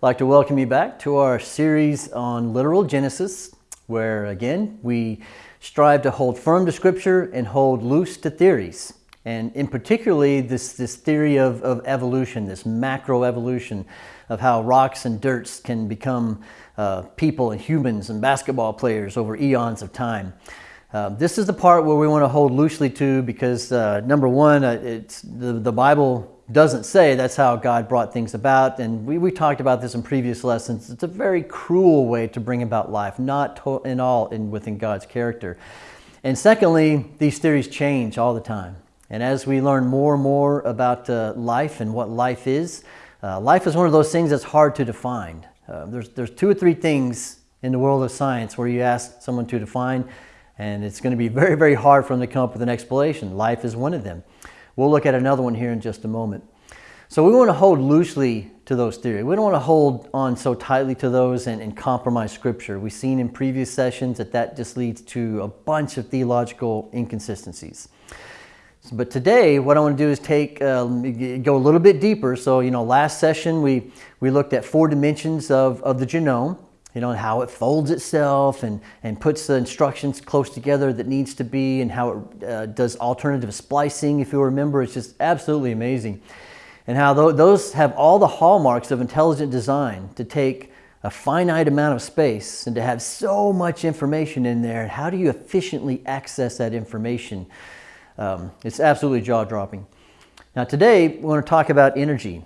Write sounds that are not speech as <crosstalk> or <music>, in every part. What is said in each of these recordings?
I'd like to welcome you back to our series on literal Genesis, where again, we strive to hold firm to Scripture and hold loose to theories. And in particularly, this, this theory of, of evolution, this macroevolution of how rocks and dirts can become uh, people and humans and basketball players over eons of time. Uh, this is the part where we want to hold loosely to because uh, number one, uh, it's the, the Bible doesn't say that's how God brought things about. And we, we talked about this in previous lessons. It's a very cruel way to bring about life, not in all in, within God's character. And secondly, these theories change all the time. And as we learn more and more about uh, life and what life is, uh, life is one of those things that's hard to define. Uh, there's, there's two or three things in the world of science where you ask someone to define, and it's going to be very, very hard for them to come up with an explanation. Life is one of them. We'll look at another one here in just a moment. So we want to hold loosely to those theories. We don't want to hold on so tightly to those and, and, compromise scripture. We've seen in previous sessions that that just leads to a bunch of theological inconsistencies. So, but today, what I want to do is take, uh, go a little bit deeper. So, you know, last session we, we looked at four dimensions of, of the genome you know, how it folds itself and, and puts the instructions close together that needs to be and how it uh, does alternative splicing, if you remember. It's just absolutely amazing. And how th those have all the hallmarks of intelligent design to take a finite amount of space and to have so much information in there. And how do you efficiently access that information? Um, it's absolutely jaw-dropping. Now today, we want to talk about energy.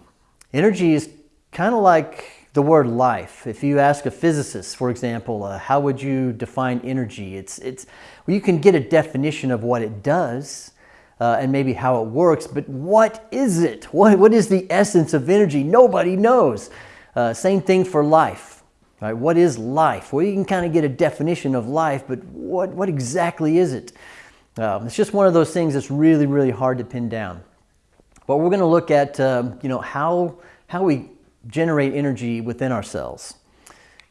Energy is kind of like the word life. If you ask a physicist, for example, uh, how would you define energy? It's, it's, well, you can get a definition of what it does uh, and maybe how it works, but what is it? <laughs> What, what is the essence of energy? Nobody knows. Uh, same thing for life. Right? What is life? Well, you can kind of get a definition of life, but what, what exactly is it? Um, it's just one of those things that's really, really hard to pin down. But we're going to look at, um, you know, how, how we generate energy within our cells.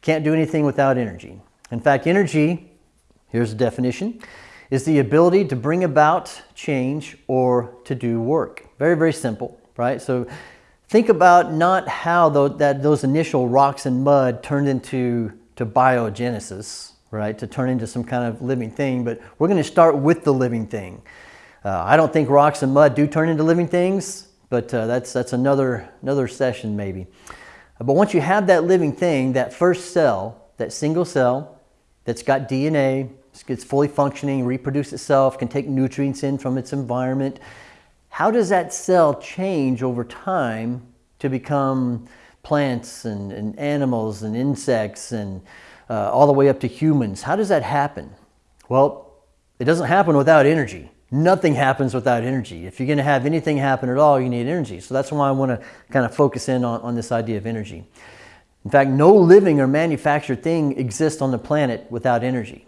Can't do anything without energy. In fact, energy, here's the definition, is the ability to bring about change or to do work. Very, very simple, right? So think about not how that, those initial rocks and mud turned into to biogenesis, right? To turn into some kind of living thing, but we're going to start with the living thing. Uh, I don't think rocks and mud do turn into living things, but uh, that's, that's another, another session maybe. But once you have that living thing, that first cell, that single cell that's got DNA, it's fully functioning, reproduce itself, can take nutrients in from its environment, how does that cell change over time to become plants and, and animals and insects and uh, all the way up to humans? How does that happen? Well, it doesn't happen without energy. Nothing happens without energy. If you're going to have anything happen at all, you need energy. So that's why I want to kind of focus in on, on this idea of energy. In fact, no living or manufactured thing exists on the planet without energy.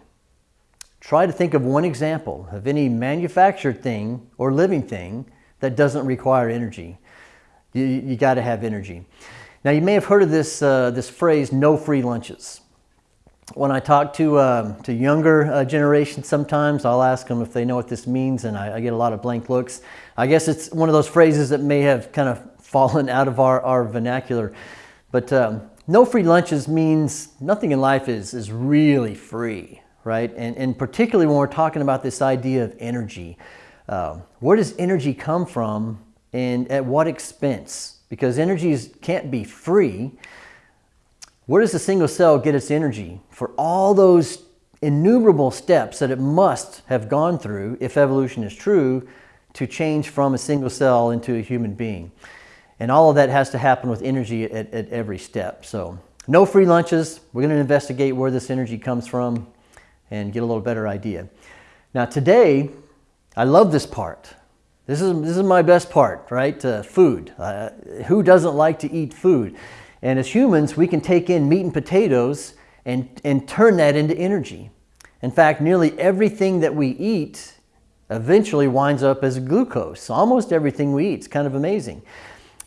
Try to think of one example of any manufactured thing or living thing that doesn't require energy. You, you got to have energy. Now, you may have heard of this, uh, this phrase, no free lunches when I talk to, um, to younger uh, generations sometimes, I'll ask them if they know what this means and I, I, get a lot of blank looks. I guess it's one of those phrases that may have kind of <laughs> fallen out of our, our vernacular. But um, no free lunches means nothing in life is, is really free, right? And, and particularly when we're talking about this idea of energy. Uh, where does energy come from and at what expense? Because energy can't be free. Where does a single cell get its energy for all those innumerable steps that it must have gone through, if evolution is true, to change from a single cell into a human being? And all of that has to happen with energy at, at every step. So no free lunches. We're going to investigate where this energy comes from and get a little better idea. Now today, I love this part. This is, this is my best part, right? Uh, food. Uh, who doesn't like to eat food? And as humans, we can take in meat and potatoes and, and turn that into energy. In fact, nearly everything that we eat eventually winds up as glucose. Almost everything we eat. It's kind of amazing.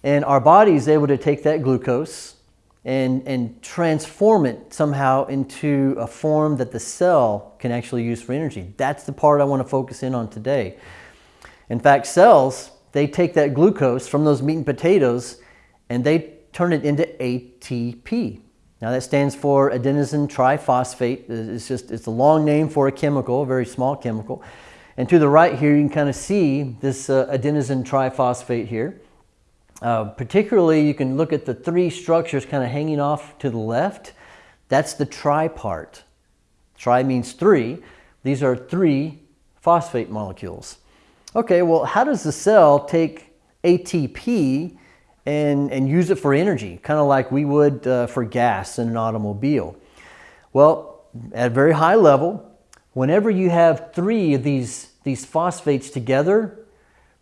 And our body is able to take that glucose and, and transform it somehow into a form that the cell can actually use for energy. That's the part I want to focus in on today. In fact, cells, they take that glucose from those meat and potatoes and they turn it into ATP. Now that stands for adenosine triphosphate. It's just it's a long name for a chemical, a very small chemical. And to the right here, you can kind of see this uh, adenosine triphosphate here. Uh, particularly, you can look at the three structures kind of hanging off to the left. That's the tri part. Tri means three. These are three phosphate molecules. Okay, well, how does the cell take ATP and, and use it for energy, kind of like we would uh, for gas in an automobile. Well, at a very high level, whenever you have three of these, these phosphates together,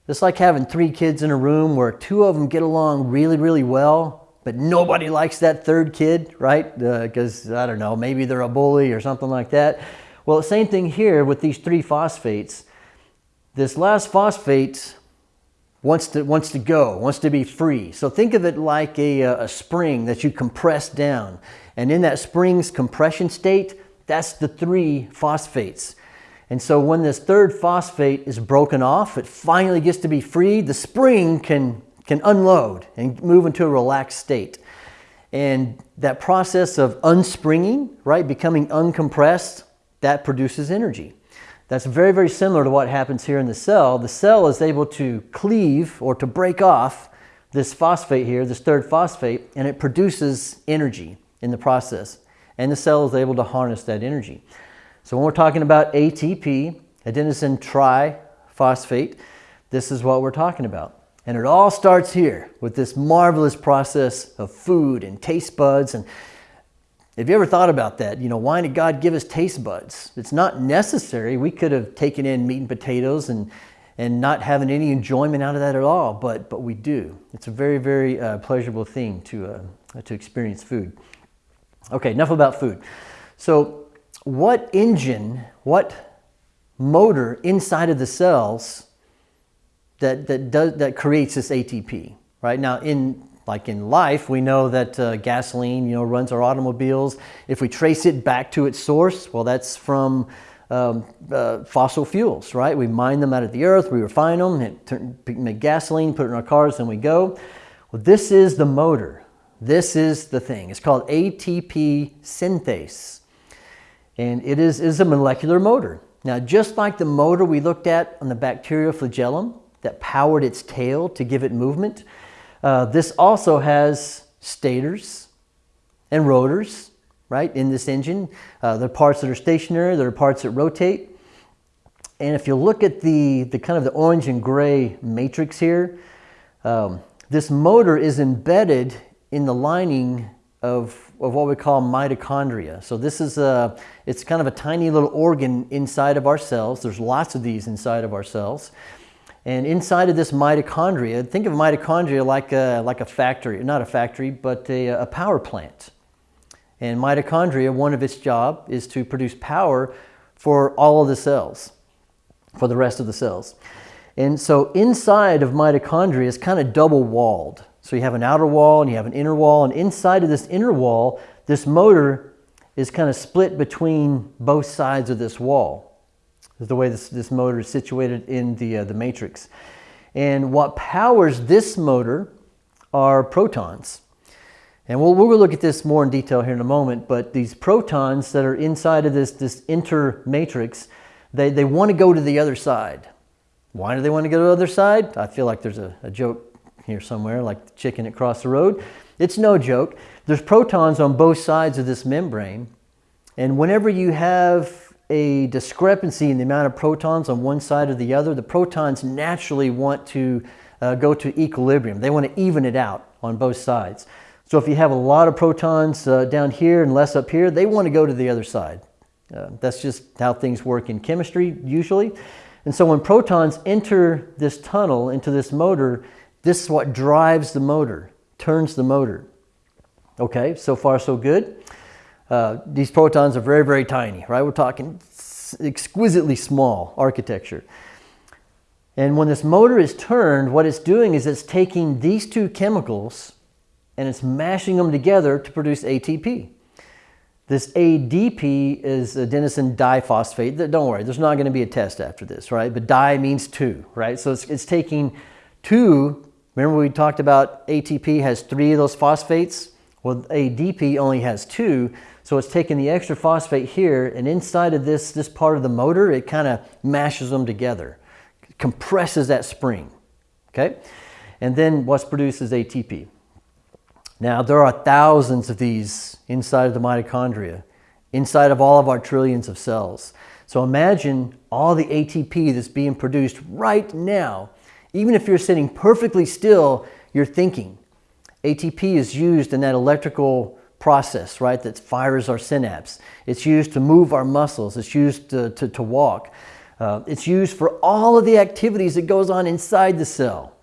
it's like having three kids in a room where two of them get along really, really well, but nobody likes that third kid, right? Because, uh, I don't know, maybe they're a bully or something like that. Well, same thing here with these three phosphates. This last phosphate wants to, wants to go, wants to be free. So think of it like a, uh, a spring that you compress down. And in that spring's compression state, that's the three phosphates. And so when this third phosphate is broken off, it finally gets to be free, the spring can, can unload and move into a relaxed state. And that process of unspringing, right, becoming uncompressed, that produces energy. That's very, very similar to what happens here in the cell. The cell is able to cleave or to break off this phosphate here, this third phosphate, and it produces energy in the process. And the cell is able to harness that energy. So when we're talking about ATP, adenosine triphosphate, this is what we're talking about. And it all starts here with this marvelous process of food and taste buds and have you ever thought about that? You know, why did God give us taste buds? It's not necessary. We could have taken in meat and potatoes and, and not having any enjoyment out of that at all, but, but we do. It's a very, very uh, pleasurable thing to, uh, to experience food. Okay, enough about food. So what engine, what motor inside of the cells that, that, does, that creates this ATP, right? Now, in like in life, we know that uh, gasoline, you know, runs our automobiles. If we trace it back to its source, well, that's from um, uh, fossil fuels, right? We mine them out of the earth, we refine them, turn, make gasoline, put it in our cars, and we go. Well, this is the motor. This is the thing. It's called ATP synthase. And it is, is a molecular motor. Now, just like the motor we looked at on the bacterial flagellum that powered its tail to give it movement, uh, this also has stators and rotors, right, in this engine. Uh, there are parts that are stationary, there are parts that rotate. And if you look at the, the kind of the orange and gray matrix here, um, this motor is embedded in the lining of, of what we call mitochondria. So this is a, it's kind of a tiny little organ inside of our cells. There's lots of these inside of our cells. And inside of this mitochondria, think of mitochondria like a, like a factory, not a factory, but a, a power plant. And mitochondria, one of its job is to produce power for all of the cells, for the rest of the cells. And so inside of mitochondria is kind of double walled. So you have an outer wall and you have an inner wall, and inside of this inner wall, this motor is kind of split between both sides of this wall is the way this, this motor is situated in the, uh, the matrix. And what powers this motor are protons. And we'll, we'll look at this more in detail here in a moment, but these protons that are inside of this, this inter matrix, they, they want to go to the other side. Why do they want to go to the other side? I feel like there's a, a joke here somewhere, like the chicken across the road. It's no joke. There's protons on both sides of this membrane. And whenever you have a discrepancy in the amount of protons on one side or the other, the protons naturally want to uh, go to equilibrium. They want to even it out on both sides. So if you have a lot of protons uh, down here and less up here, they want to go to the other side. Uh, that's just how things work in chemistry usually. And so when protons enter this tunnel into this motor, this is what drives the motor, turns the motor. Okay, so far so good. Uh, these protons are very, very tiny, right? We're talking exquisitely small architecture. And when this motor is turned, what it's doing is it's taking these two chemicals and it's mashing them together to produce ATP. This ADP is adenosine diphosphate. Don't worry, there's not going to be a test after this, right? But di means two, right? So it's, it's taking two Remember we talked about ATP has three of those phosphates? Well, ADP only has two, so it's taking the extra phosphate here and inside of this, this part of the motor, it kind of mashes them together, compresses that spring, okay? And then what's produced is ATP. Now, there are thousands of these inside of the mitochondria, inside of all of our trillions of cells. So imagine all the ATP that's being produced right now. Even if you're sitting perfectly still, you're thinking. ATP is used in that electrical process, right, that fires our synapse. It's used to move our muscles. It's used to, to, to walk. Uh, it's used for all of the activities that goes on inside the cell.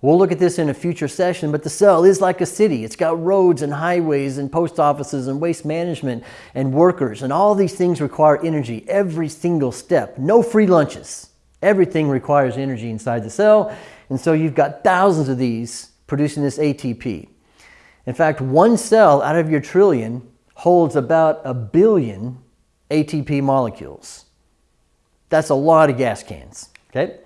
We'll look at this in a future session, but the cell is like a city. It's got roads and highways and post offices and waste management and workers, and all these things require energy every single step. No free lunches. Everything requires energy inside the cell, and so you've got thousands of these producing this ATP. In fact, one cell out of your trillion holds about a billion ATP molecules. That's a lot of gas cans, okay?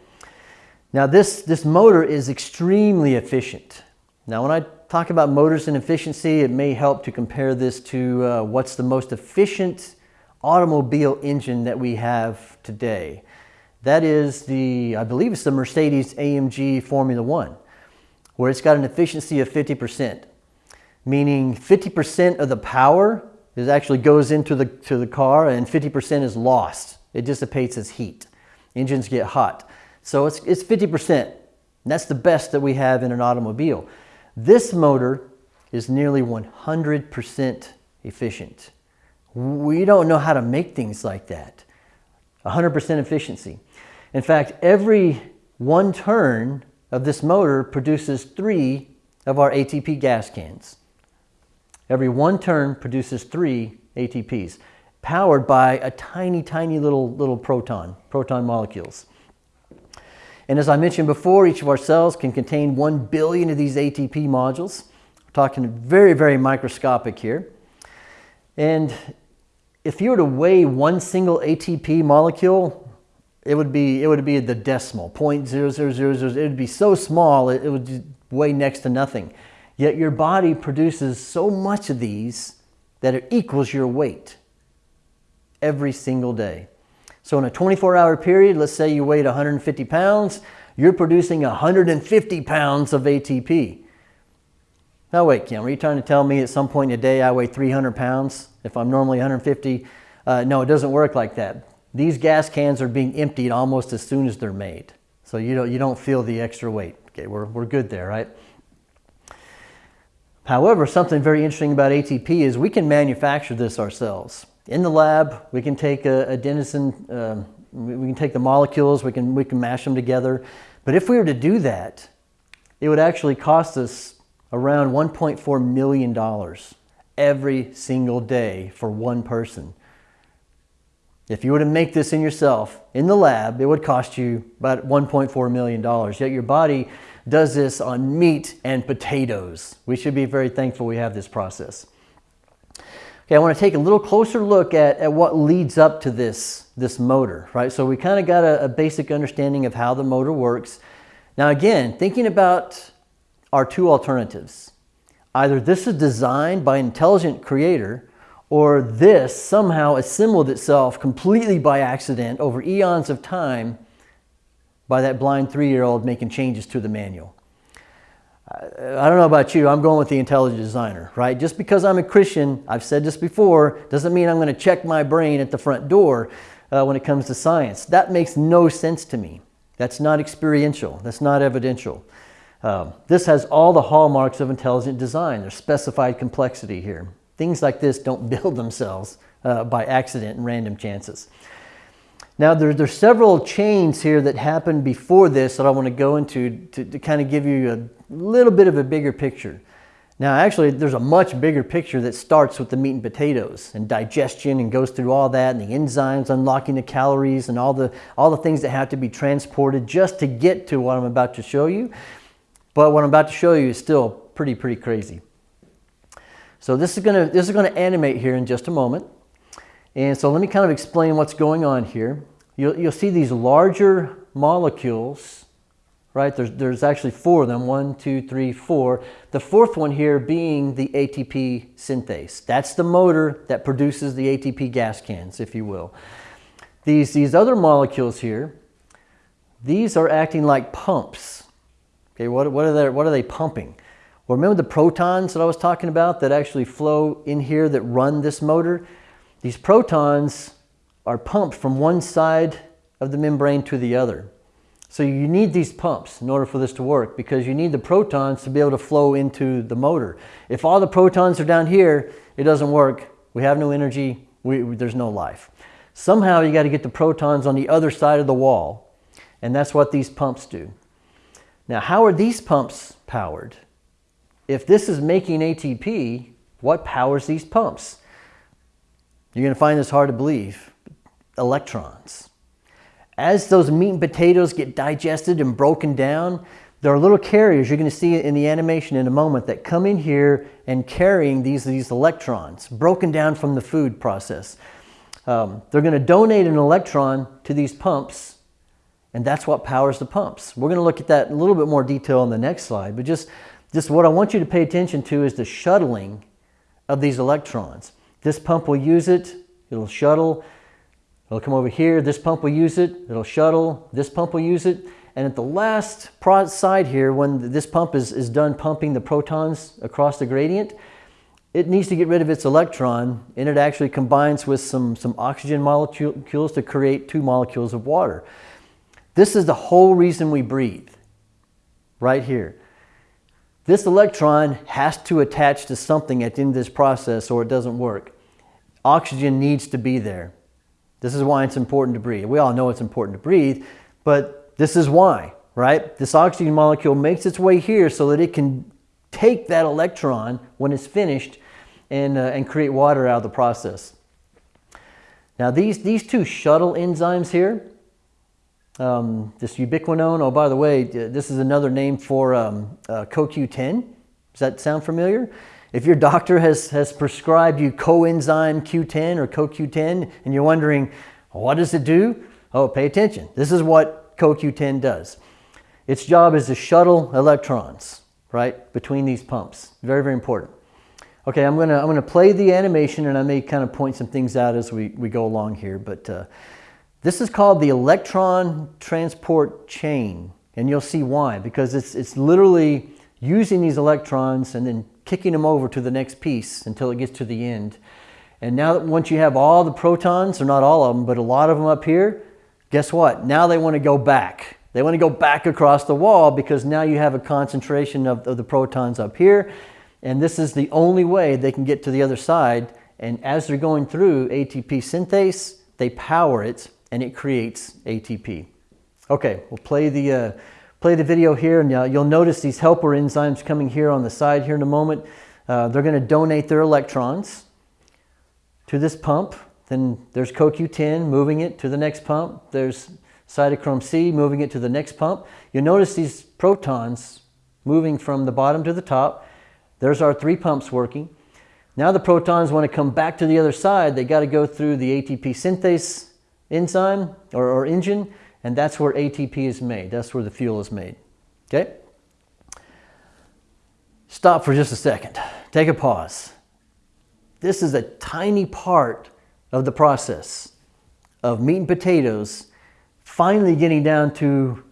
Now this, this motor is extremely efficient. Now when I talk about motors and efficiency, it may help to compare this to uh, what's the most efficient automobile engine that we have today. That is the, I believe it's the Mercedes AMG Formula One, where it's got an efficiency of 50%, meaning 50% of the power is actually goes into the, to the car and 50% is lost. It dissipates as heat. Engines get hot. So it's, it's 50%. That's the best that we have in an automobile. This motor is nearly 100% efficient. We don't know how to make things like that. 100% efficiency. In fact, every one turn of this motor produces three of our ATP gas cans. Every one turn produces three ATPs, powered by a tiny, tiny little, little proton, proton molecules. And as I mentioned before, each of our cells can contain 1 billion of these ATP modules. We're talking very, very microscopic here. And if you were to weigh one single ATP molecule, it would be, it would be the decimal, 0.0000. It would be so small, it, it would weigh next to nothing. Yet your body produces so much of these that it equals your weight every single day. So in a 24 hour period, let's say you weighed 150 pounds, you're producing 150 pounds of ATP. Now wait, Kim, are you trying to tell me at some point in the day I weigh 300 pounds if I'm normally 150? Uh, no, it doesn't work like that. These gas cans are being emptied almost as soon as they're made. So you don't, you don't feel the extra weight. Okay, we're, we're good there, right? However, something very interesting about ATP is we can manufacture this ourselves in the lab, we can take a, a adenosine, um, we can take the molecules, we can, we can mash them together. But if we were to do that, it would actually cost us around $1.4 million every single day for one person. If you were to make this in yourself in the lab, it would cost you about $1.4 million. Yet your body does this on meat and potatoes. We should be very thankful we have this process. Okay, I want to take a little closer look at, at what leads up to this, this motor, right? So we kind of got a, a basic understanding of how the motor works. Now again, thinking about our two alternatives. Either this is designed by an intelligent creator or this somehow assembled itself completely by accident over eons of time by that blind three-year-old making changes to the manual. I don't know about you, I'm going with the intelligent designer, right? Just because I'm a Christian, I've said this before, doesn't mean I'm going to check my brain at the front door uh, when it comes to science. That makes no sense to me. That's not experiential. That's not evidential. Um, this has all the hallmarks of intelligent design. There's specified complexity here. Things like this don't <laughs> build themselves uh, by accident and random chances. Now, there, there's several chains here that happened before this that I want to go into to, to kind of give you a little bit of a bigger picture. Now, actually, there's a much bigger picture that starts with the meat and potatoes and digestion and goes through all that and the enzymes unlocking the calories and all the, all the things that have to be transported just to get to what I'm about to show you. But what I'm about to show you is still pretty, pretty crazy. So this is going to, this is going to animate here in just a moment. And so let me kind of explain what's going on here you'll, you'll see these larger molecules right? There's, there's actually four of them, one, two, three, four. The fourth one here being the ATP synthase. That's the motor that produces the ATP gas cans, if you will. These, these other molecules here, these are acting like pumps. Okay, what, what, are they, what are they pumping? Well, remember the protons that I was talking about that actually flow in here that run this motor? These protons are pumped from one side of the membrane to the other. So you need these pumps in order for this to work because you need the protons to be able to flow into the motor. If all the protons are down here, it doesn't work. We have no energy. We, there's no life. Somehow you got to get the protons on the other side of the wall. And that's what these pumps do. Now, how are these pumps powered? If this is making ATP, what powers these pumps? You're going to find this hard to believe. Electrons. As those meat and potatoes get digested and broken down, there are little carriers, you're going to see in the animation in a moment, that come in here and carrying these, these electrons, broken down from the food process. Um, they're going to donate an electron to these pumps, and that's what powers the pumps. We're going to look at that in a little bit more detail on the next slide, but just, just what I want you to pay attention to is the shuttling of these electrons. This pump will use it, it'll shuttle, It'll come over here, this pump will use it, it'll shuttle, this pump will use it, and at the last side here, when this pump is, is done pumping the protons across the gradient, it needs to get rid of its electron and it actually combines with some, some oxygen molecules to create two molecules of water. This is the whole reason we breathe, right here. This electron has to attach to something at the end of this process or it doesn't work. Oxygen needs to be there. This is why it's important to breathe. We all know it's important to breathe, but this is why, right? This oxygen molecule makes its way here so that it can take that electron when it's finished and, uh, and create water out of the process. Now these, these two shuttle enzymes here, um, this ubiquinone, oh by the way, this is another name for um, uh, CoQ10. Does that sound familiar? If your doctor has, has prescribed you coenzyme Q10 or CoQ10 and you're wondering, what does it do? Oh, pay attention. This is what CoQ10 does. Its job is to shuttle electrons, right, between these pumps. Very, very important. Okay, I'm gonna, I'm gonna play the animation and I may kind of point some things out as we, we go along here, but uh, this is called the electron transport chain. And you'll see why, because it's, it's literally using these electrons and then kicking them over to the next piece until it gets to the end. And now that once you have all the protons, or not all of them, but a lot of them up here, guess what? Now they want to go back. They want to go back across the wall because now you have a concentration of, of the protons up here. And this is the only way they can get to the other side. And as they're going through ATP synthase, they power it and it creates ATP. Okay, we'll play the, uh, play the video here and uh, you'll notice these helper enzymes coming here on the side here in a moment. Uh, they're going to donate their electrons to this pump. Then there's CoQ10 moving it to the next pump. There's cytochrome C moving it to the next pump. You'll notice these protons moving from the bottom to the top. There's our three pumps working. Now the protons want to come back to the other side. They got to go through the ATP synthase enzyme or, or engine and that's where ATP is made. That's where the fuel is made. Okay? Stop for just a second. Take a pause. This is a tiny part of the process of meat and potatoes finally getting down to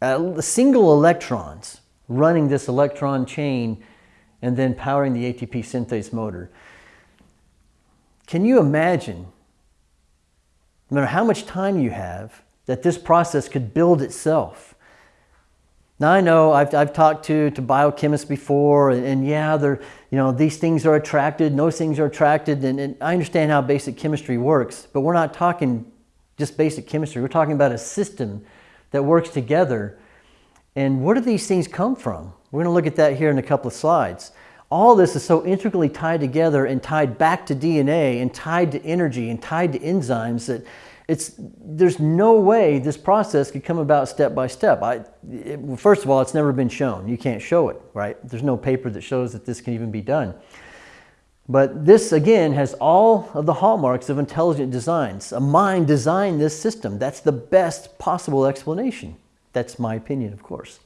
a single electrons running this electron chain and then powering the ATP synthase motor. Can you imagine, no matter how much time you have, that this process could build itself. Now I know I've, I've talked to, to biochemists before and, and yeah, they're, you know, these things are attracted, those things are attracted and, and I understand how basic chemistry works, but we're not talking just basic chemistry. We're talking about a system that works together. And where do these things come from? We're going to look at that here in a couple of slides. All this is so intricately tied together and tied back to DNA and tied to energy and tied to enzymes that it's, there's no way this process could come about step by step. I, it, first of all, it's never been shown. You can't show it, right? There's no paper that shows that this can even be done. But this, again, has all of the hallmarks of intelligent designs. A mind designed this system. That's the best possible explanation. That's my opinion, of course.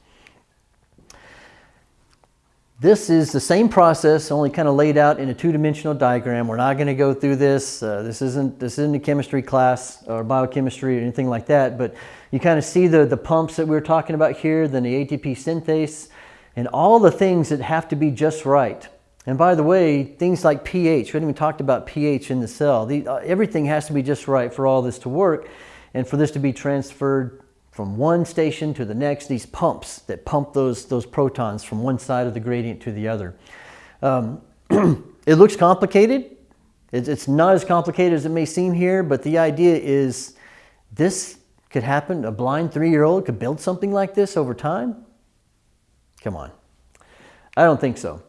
This is the same process, only kind of laid out in a two-dimensional diagram. We're not going to go through this. Uh, this isn't this isn't a chemistry class or biochemistry or anything like that. But you kind of see the the pumps that we were talking about here, then the ATP synthase, and all the things that have to be just right. And by the way, things like pH. We haven't even talked about pH in the cell. The, uh, everything has to be just right for all this to work, and for this to be transferred from one station to the next, these pumps that pump those, those protons from one side of the gradient to the other. Um, <clears throat> it looks complicated. It's, it's not as complicated as it may seem here, but the idea is this could happen. A blind three-year-old could build something like this over time? Come on. I don't think so.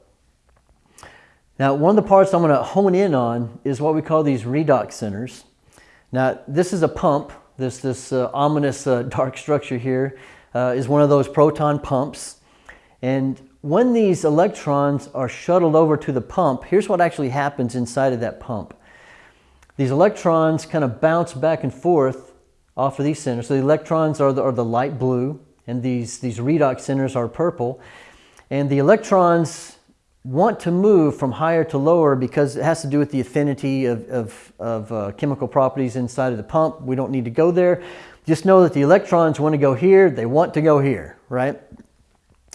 Now, one of the parts I'm going to hone in on is what we call these redox centers. Now, this is a pump this, this uh, ominous uh, <laughs> dark structure here uh, is one of those proton pumps. And when these electrons are shuttled over to the pump, here's what actually happens inside of that pump. These electrons kind of bounce back and forth off of these centers. So the electrons are the, are the light blue and these, these redox centers are purple. And the electrons want to move from higher to lower because it has to do with the affinity of, of, of uh, chemical properties inside of the pump. We don't need to go there. Just know that the electrons want to go here, they want to go here, right?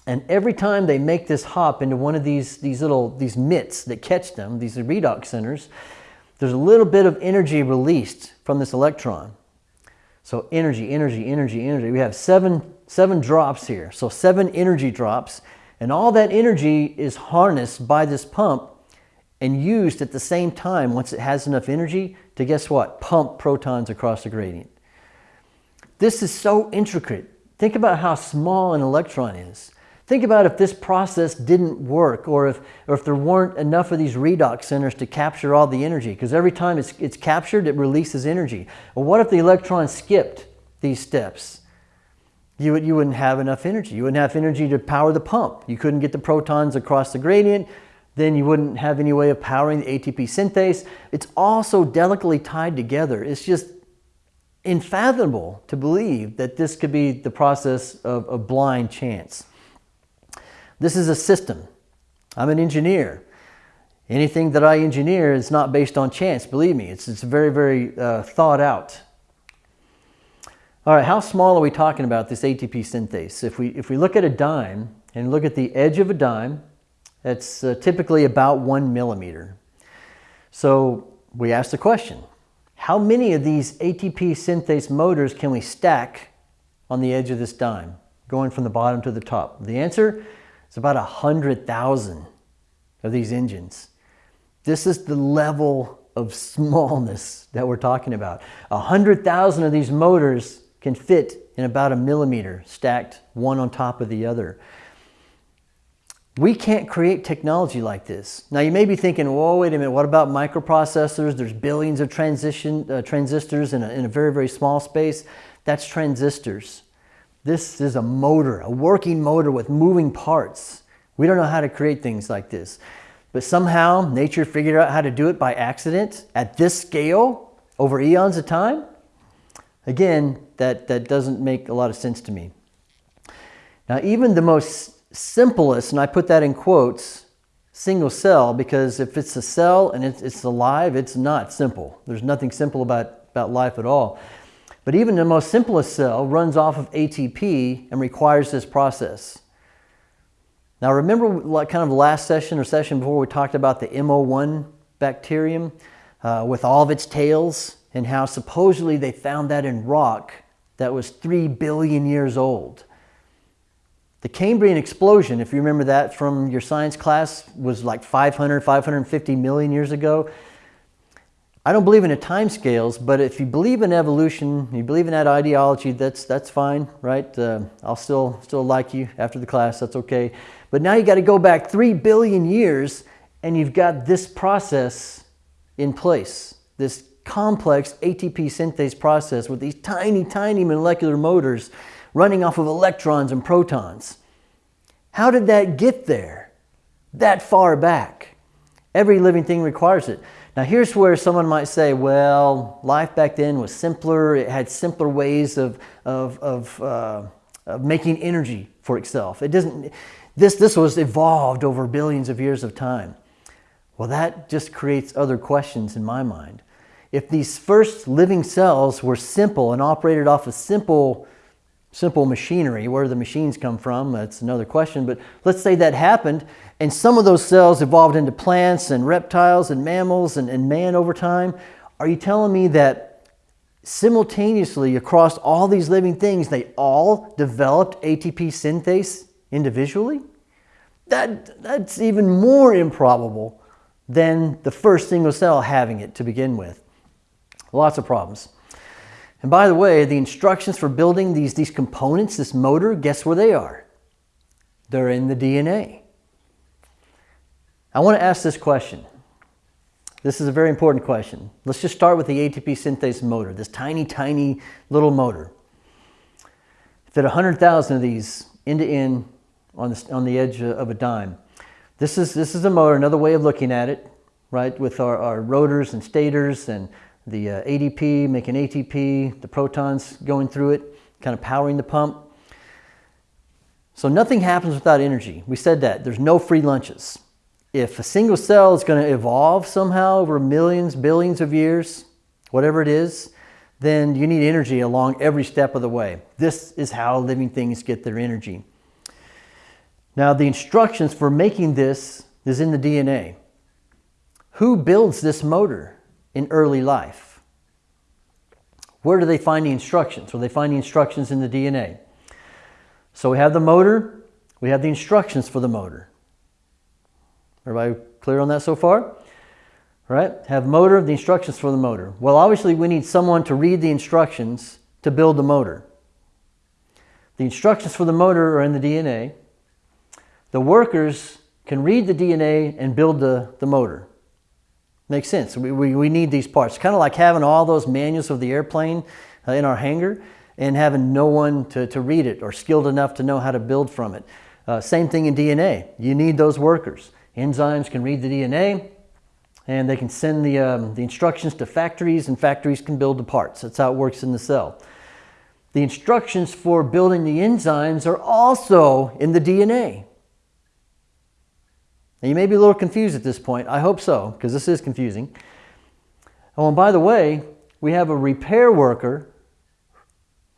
And every time they make this hop into one of these, these little, these mitts that catch them, these redox centers, there's a little bit of energy released from this electron. So energy, energy, energy, energy. We have seven, seven drops here. So seven energy drops and all that energy is harnessed by this pump and used at the same time once it has enough energy to guess what? Pump protons across the gradient. This is so intricate. Think about how small an electron is. Think about if this process didn't work or if, or if there weren't enough of these redox centers to capture all the energy because every time it's, it's captured, it releases energy. What if the electron skipped these steps? You, you wouldn't have enough energy. You wouldn't have energy to power the pump. You couldn't get the protons across the gradient. Then you wouldn't have any way of powering the ATP synthase. It's all so delicately tied together. It's just unfathomable to believe that this could be the process of a blind chance. This is a system. I'm an engineer. Anything that I engineer is not based on chance, believe me. It's, it's very, very uh, thought out. All right, how small are we talking about this ATP synthase? If we, if we look at a dime and look at the edge of a dime, that's uh, typically about one millimeter. So we ask the question, how many of these ATP synthase motors can we stack on the edge of this dime, going from the bottom to the top? The answer is about 100,000 of these engines. This is the level of <laughs> smallness that we're talking about. 100,000 of these motors can fit in about a millimeter stacked one on top of the other. We can't create technology like this. Now you may be thinking, whoa, wait a minute, what about microprocessors? There's billions of transition, uh, transistors in a, in a very, very small space. That's transistors. This is a motor, a working motor with moving parts. We don't know how to create things like this. But somehow nature figured out how to do it by accident at this scale over eons of time. Again, that, that doesn't make a lot of sense to me. Now, even the most simplest, and I put that in quotes, single cell, because if it's a cell and it's, it's alive, it's not simple. There's nothing simple about, about life at all. But even the most simplest cell runs off of ATP and requires this process. Now remember like kind of last session or session before we talked about the MO1 bacterium uh, with all of its tails? And how supposedly they found that in rock that was 3 billion years old. The Cambrian explosion, if you remember that from your science class, was like 500, 550 million years ago. I don't believe in the time scales, but if you believe in evolution, you believe in that ideology, that's, that's fine, right? Uh, I'll still, still like you after the class, that's okay. But now you got to go back 3 billion years and you've got this process in place, this complex ATP synthase process with these tiny, tiny molecular motors running off of electrons and protons. How did that get there? That far back. Every living thing requires it. Now here's where someone might say, well, life back then was simpler. It had simpler ways of, of, of, uh, of making energy for itself. It doesn't, this, this was evolved over billions of years of time. Well, that just creates other questions in my mind. If these first living cells were simple and operated off of simple, simple machinery, where the machines come from, that's another question, but let's say that happened and some of those cells evolved into plants and reptiles and mammals and, and man over time. Are you telling me that simultaneously across all these living things, they all developed ATP synthase individually? That, that's even more improbable than the first single cell having it to begin with. Lots of problems. And by the way, the instructions for building these, these components, this motor, guess where they are? They're in the DNA. I want to ask this question. This is a very important question. Let's just start with the ATP synthase motor, this tiny, tiny little motor. Fit 100,000 of these end to end on the, on the edge of a dime. This is, this is a motor, another way of looking at it, right? With our, our rotors and stators and the uh, ADP making ATP, the protons going through it, kind of powering the pump. So nothing happens without energy. We said that. There's no free lunches. If a single cell is going to evolve somehow over millions, billions of years, whatever it is, then you need energy along every step of the way. This is how living things get their energy. Now, the instructions for making this is in the DNA. Who builds this motor in early life? Where do they find the instructions? Well, they find the instructions in the DNA. So we have the motor, we have the instructions for the motor. Everybody clear on that so far? Right? have motor, the instructions for the motor. Well, obviously we need someone to read the instructions to build the motor. The instructions for the motor are in the DNA. The workers can read the DNA and build the, the motor. Makes sense. We, we, we need these parts. Kind of like having all those manuals of the airplane uh, in our hangar and having no one to, to read it or skilled enough to know how to build from it. Uh, same thing in DNA. You need those workers. Enzymes can read the DNA and they can send the, um, the instructions to factories and factories can build the parts. That's how it works in the cell. The instructions for building the enzymes are also in the DNA. Now you may be a little confused at this point. I hope so, because this is confusing. Oh, and by the way, we have a repair worker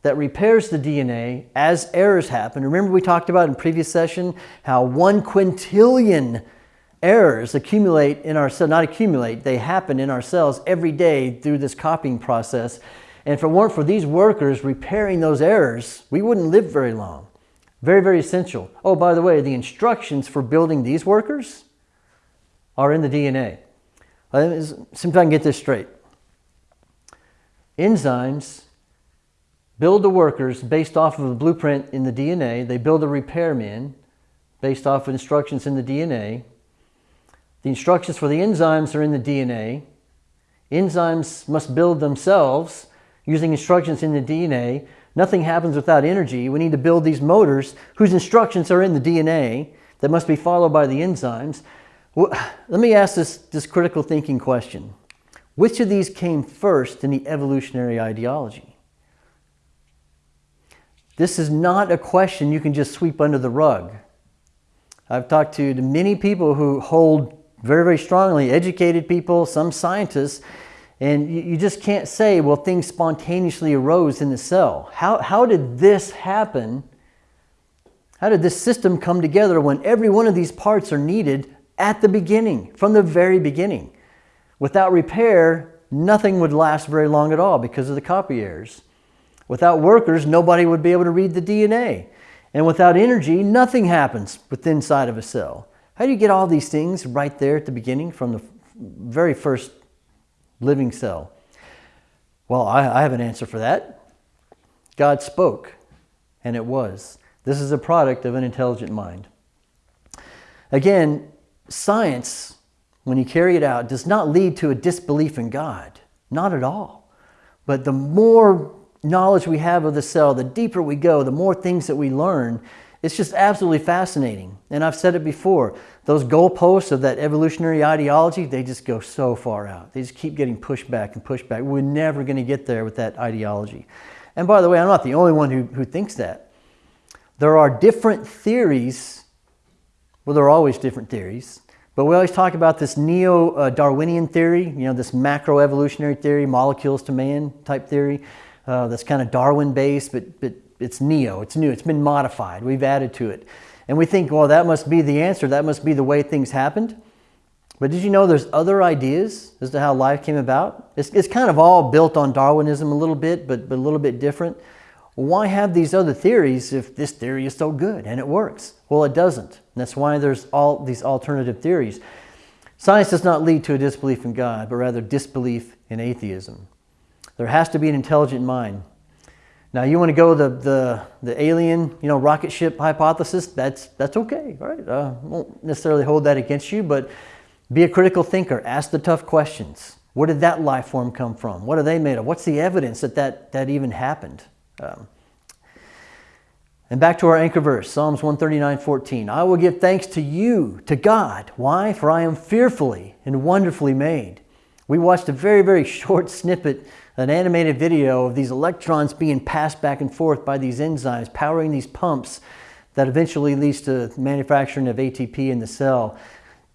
that repairs the DNA as errors happen. Remember we talked about in previous session how one quintillion errors accumulate in our cell, not accumulate, they happen in our cells every day through this copying process. And if it weren't for these workers repairing those errors, we wouldn't live very long. Very, very essential. Oh, by the way, the instructions for building these workers are in the DNA. Uh, See if I can get this straight. Enzymes build the workers based off of a blueprint in the DNA. They build a repairman based off of instructions in the DNA. The instructions for the enzymes are in the DNA. Enzymes must build themselves using instructions in the DNA. Nothing happens without energy. We need to build these motors whose instructions are in the DNA that must be followed by the enzymes. Well, let me ask this, this critical thinking question. Which of these came first in the evolutionary ideology? This is not a question you can just sweep under the rug. I've talked to many people who hold very, very strongly, educated people, some scientists, and you, just can't say, well, things spontaneously arose in the cell. How, how did this happen? How did this system come together when every one of these parts are needed at the beginning, from the very beginning? Without repair, nothing would last very long at all because of the copy errors. Without workers, nobody would be able to read the DNA. And without energy, nothing happens within inside of a cell. How do you get all these things right there at the beginning from the very first living cell? Well, I, I have an answer for that. God spoke, and it was. This is a product of an intelligent mind. Again, science, when you carry it out, does not lead to a disbelief in God. Not at all. But the more knowledge we have of the cell, the deeper we go, the more things that we learn, it's just absolutely fascinating. And I've said it before, those goalposts of that evolutionary ideology, they just go so far out. They just keep getting pushed back and pushed back. We're never going to get there with that ideology. And by the way, I'm not the only one who, who thinks that. there are different theories. Well, there are always different theories. But we always talk about this neo-Darwinian theory, you know, this macroevolutionary theory, molecules to man type theory. Uh, that's kind of Darwin based, but, but it's neo, it's new, it's been modified, we've added to it. And we think, well, that must be the answer, that must be the way things happened. But did you know there's other ideas as to how life came about? It's, it's kind of all built on Darwinism a little bit, but, but a little bit different. Why have these other theories if this theory is so good and it works? Well, it doesn't. That's why there's all these alternative theories. Science does not lead to a disbelief in God, but rather disbelief in atheism. There has to be an intelligent mind. Now, you want to go the, the, the alien, you know, rocket ship hypothesis, that's, that's okay, right? Uh, won't necessarily hold that against you, but be a critical thinker. Ask the tough questions. Where did that life form come from? What are they made of? What's the evidence that that, that even happened? Um, and back to our anchor verse, Psalms 139, 14. I will give thanks to you, to God. Why? For I am fearfully and wonderfully made. We watched a very, very <laughs> short snippet, an animated video of these electrons being passed back and forth by these enzymes, powering these pumps that eventually leads to manufacturing of ATP in the cell.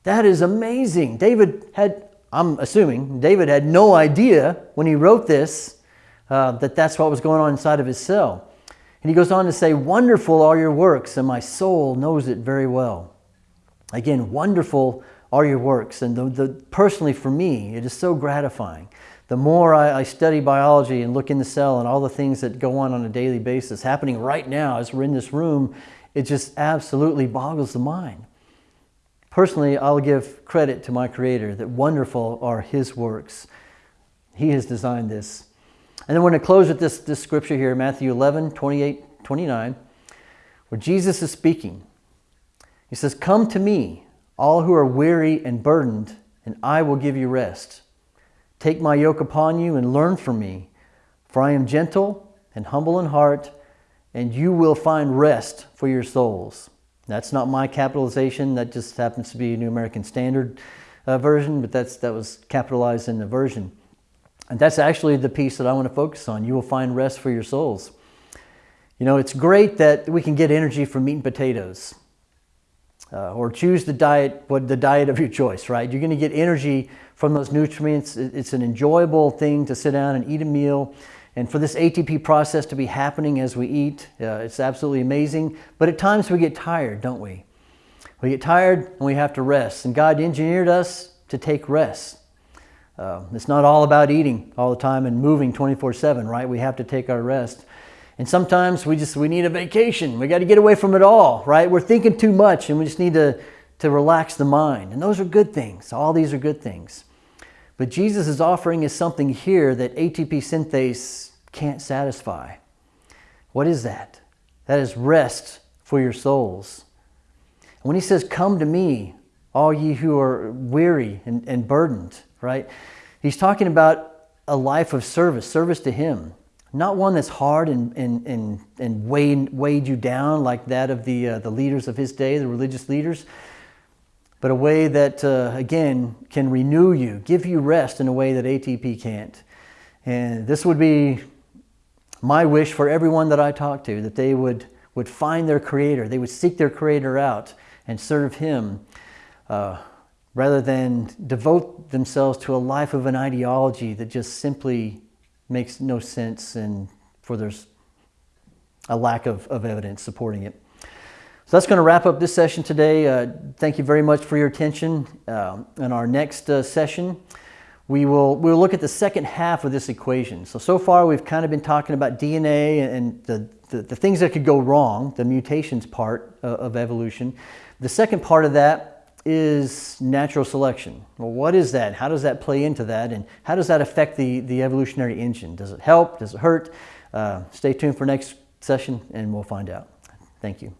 That is amazing. David had, I'm assuming, David had no idea when he wrote this uh, that that's what was going on inside of his cell. And he goes on to say, Wonderful are your works, and my soul knows it very well. Again, wonderful are your works. And the, the, personally, for me, it is so gratifying. The more I, I, study biology and look in the cell and all the things that go on on a daily basis, happening right now as we're in this room, it just absolutely boggles the mind. Personally, I'll give credit to my Creator that wonderful are His works. He has designed this. And then we're going to close with this, this scripture here, Matthew 11, 28, 29, where Jesus is speaking. He says, Come to me, all who are weary and burdened, and I will give you rest. Take my yoke upon you and learn from me, for I am gentle and humble in heart, and you will find rest for your souls. That's not my capitalization. That just happens to be a New American Standard uh, version, but that's, that was capitalized in the version. And that's actually the piece that I want to focus on. You will find rest for your souls. You know, it's great that we can get energy from meat and potatoes. Uh, or choose the diet, what the diet of your choice, right? You're going to get energy from those nutrients. It's an enjoyable thing to sit down and eat a meal. And for this ATP process to be happening as we eat, uh, it's absolutely amazing. But at times we get tired, don't we? We get tired and we have to rest. And God engineered us to take rest. Uh, it's not all about eating all the time and moving 24-7, right? We have to take our rest. And sometimes we just, we need a vacation. We got to get away from it all, right? We're thinking too much and we just need to, to relax the mind. And those are good things. All these are good things. But Jesus is offering us something here that ATP synthase can't satisfy. What is that? That is rest for your souls. When he says, come to me, all ye who are weary and, and burdened, right? He's talking about a life of service, service to him. Not one that's hard and, and, and, and weighed, weighed you down like that of the, uh, the leaders of his day, the religious leaders, but a way that, uh, again, can renew you, give you rest in a way that ATP can't. And this would be my wish for everyone that I talk to, that they would, would find their Creator, they would seek their Creator out and serve Him. Uh, rather than devote themselves to a life of an ideology that just simply makes no sense and for there's a lack of, of evidence supporting it. So that's going to wrap up this session today. Uh, thank you very much for your attention. Uh, in our next uh, session, we will we'll look at the second half of this equation. So, so far we've kind of been talking about DNA and the, the, the things that could go wrong, the mutations part of, of evolution. The second part of that is natural selection. Well, what is that? How does that play into that? And how does that affect the, the evolutionary engine? Does it help? Does it hurt? Uh, stay tuned for next session and we'll find out. Thank you.